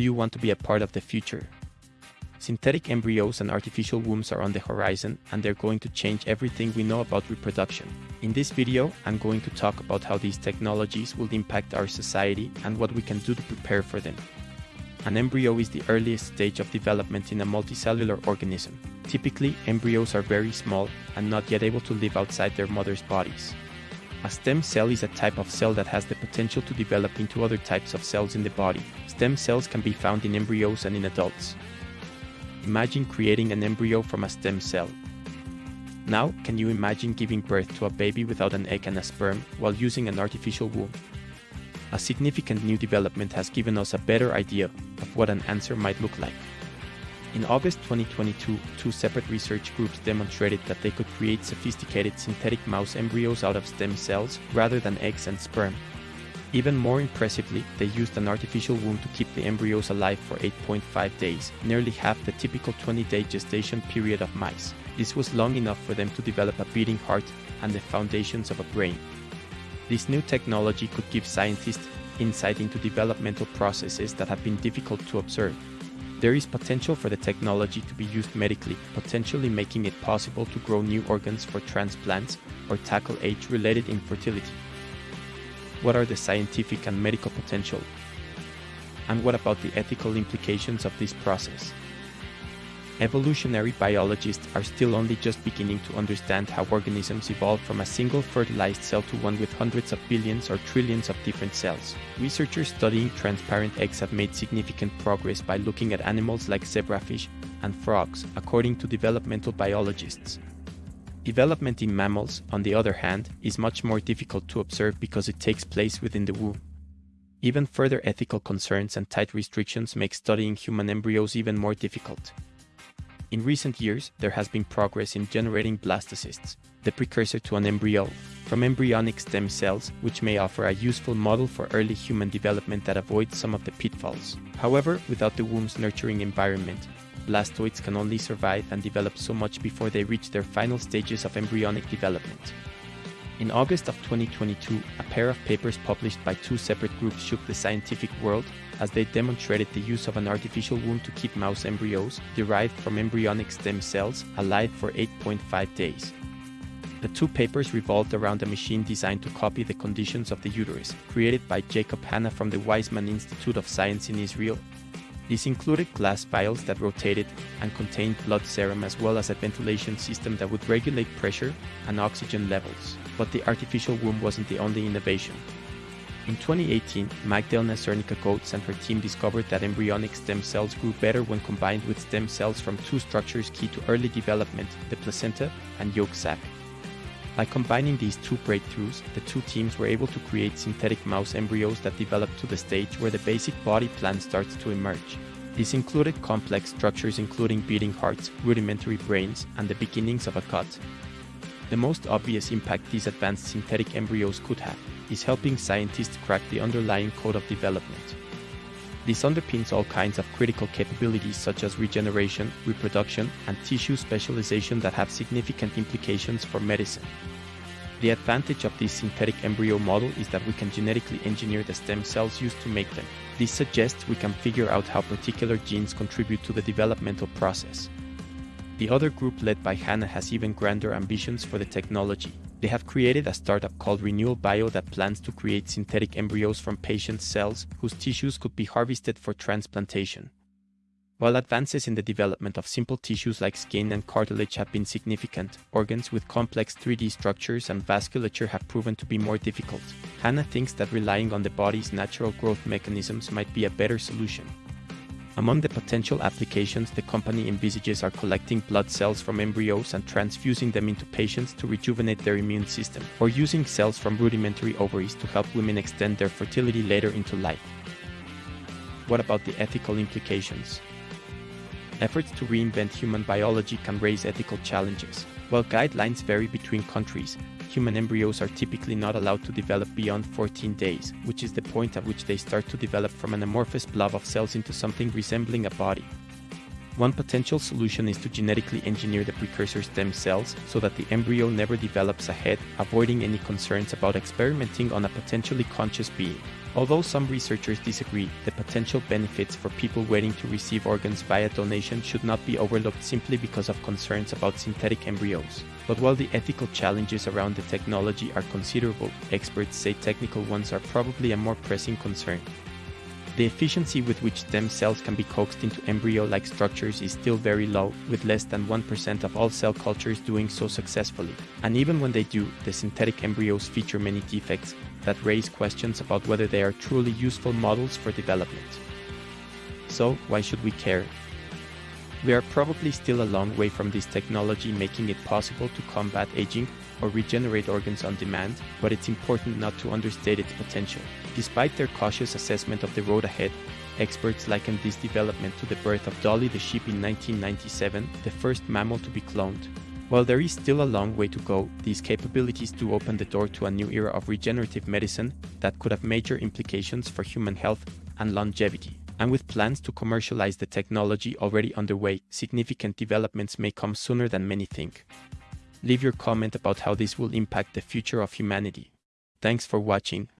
Do you want to be a part of the future? Synthetic embryos and artificial wombs are on the horizon and they're going to change everything we know about reproduction. In this video, I'm going to talk about how these technologies will impact our society and what we can do to prepare for them. An embryo is the earliest stage of development in a multicellular organism. Typically, embryos are very small and not yet able to live outside their mother's bodies. A stem cell is a type of cell that has the potential to develop into other types of cells in the body. Stem cells can be found in embryos and in adults. Imagine creating an embryo from a stem cell. Now, can you imagine giving birth to a baby without an egg and a sperm while using an artificial womb? A significant new development has given us a better idea of what an answer might look like. In August 2022, two separate research groups demonstrated that they could create sophisticated synthetic mouse embryos out of stem cells rather than eggs and sperm. Even more impressively, they used an artificial womb to keep the embryos alive for 8.5 days, nearly half the typical 20-day gestation period of mice. This was long enough for them to develop a beating heart and the foundations of a brain. This new technology could give scientists insight into developmental processes that have been difficult to observe. There is potential for the technology to be used medically, potentially making it possible to grow new organs for transplants or tackle age-related infertility. What are the scientific and medical potential? And what about the ethical implications of this process? Evolutionary biologists are still only just beginning to understand how organisms evolve from a single fertilized cell to one with hundreds of billions or trillions of different cells. Researchers studying transparent eggs have made significant progress by looking at animals like zebrafish and frogs, according to developmental biologists. Development in mammals, on the other hand, is much more difficult to observe because it takes place within the womb. Even further ethical concerns and tight restrictions make studying human embryos even more difficult. In recent years, there has been progress in generating blastocysts, the precursor to an embryo, from embryonic stem cells, which may offer a useful model for early human development that avoids some of the pitfalls. However, without the womb's nurturing environment, blastoids can only survive and develop so much before they reach their final stages of embryonic development. In August of 2022, a pair of papers published by two separate groups shook the scientific world as they demonstrated the use of an artificial womb to keep mouse embryos derived from embryonic stem cells alive for 8.5 days. The two papers revolved around a machine designed to copy the conditions of the uterus, created by Jacob Hanna from the Weizmann Institute of Science in Israel this included glass vials that rotated and contained blood serum as well as a ventilation system that would regulate pressure and oxygen levels. But the artificial womb wasn't the only innovation. In 2018, Magdalena Zernicka-Goetz and her team discovered that embryonic stem cells grew better when combined with stem cells from two structures key to early development, the placenta and yolk sac. By combining these two breakthroughs, the two teams were able to create synthetic mouse embryos that developed to the stage where the basic body plan starts to emerge. This included complex structures including beating hearts, rudimentary brains, and the beginnings of a gut. The most obvious impact these advanced synthetic embryos could have is helping scientists crack the underlying code of development. This underpins all kinds of critical capabilities such as regeneration, reproduction, and tissue specialization that have significant implications for medicine. The advantage of this synthetic embryo model is that we can genetically engineer the stem cells used to make them. This suggests we can figure out how particular genes contribute to the developmental process. The other group led by Hanna has even grander ambitions for the technology. They have created a startup called Renewal Bio that plans to create synthetic embryos from patient cells whose tissues could be harvested for transplantation. While advances in the development of simple tissues like skin and cartilage have been significant, organs with complex 3D structures and vasculature have proven to be more difficult. Hanna thinks that relying on the body's natural growth mechanisms might be a better solution. Among the potential applications the company envisages are collecting blood cells from embryos and transfusing them into patients to rejuvenate their immune system, or using cells from rudimentary ovaries to help women extend their fertility later into life. What about the ethical implications? Efforts to reinvent human biology can raise ethical challenges. While guidelines vary between countries, human embryos are typically not allowed to develop beyond 14 days, which is the point at which they start to develop from an amorphous blob of cells into something resembling a body. One potential solution is to genetically engineer the precursor stem cells so that the embryo never develops a head, avoiding any concerns about experimenting on a potentially conscious being. Although some researchers disagree, the potential benefits for people waiting to receive organs via donation should not be overlooked simply because of concerns about synthetic embryos. But while the ethical challenges around the technology are considerable, experts say technical ones are probably a more pressing concern. The efficiency with which stem cells can be coaxed into embryo-like structures is still very low, with less than 1% of all cell cultures doing so successfully. And even when they do, the synthetic embryos feature many defects, that raise questions about whether they are truly useful models for development. So, why should we care? We are probably still a long way from this technology making it possible to combat aging or regenerate organs on demand, but it's important not to understate its potential. Despite their cautious assessment of the road ahead, experts liken this development to the birth of Dolly the sheep in 1997, the first mammal to be cloned. While there is still a long way to go, these capabilities do open the door to a new era of regenerative medicine that could have major implications for human health and longevity. And with plans to commercialize the technology already underway, significant developments may come sooner than many think. Leave your comment about how this will impact the future of humanity. Thanks for watching.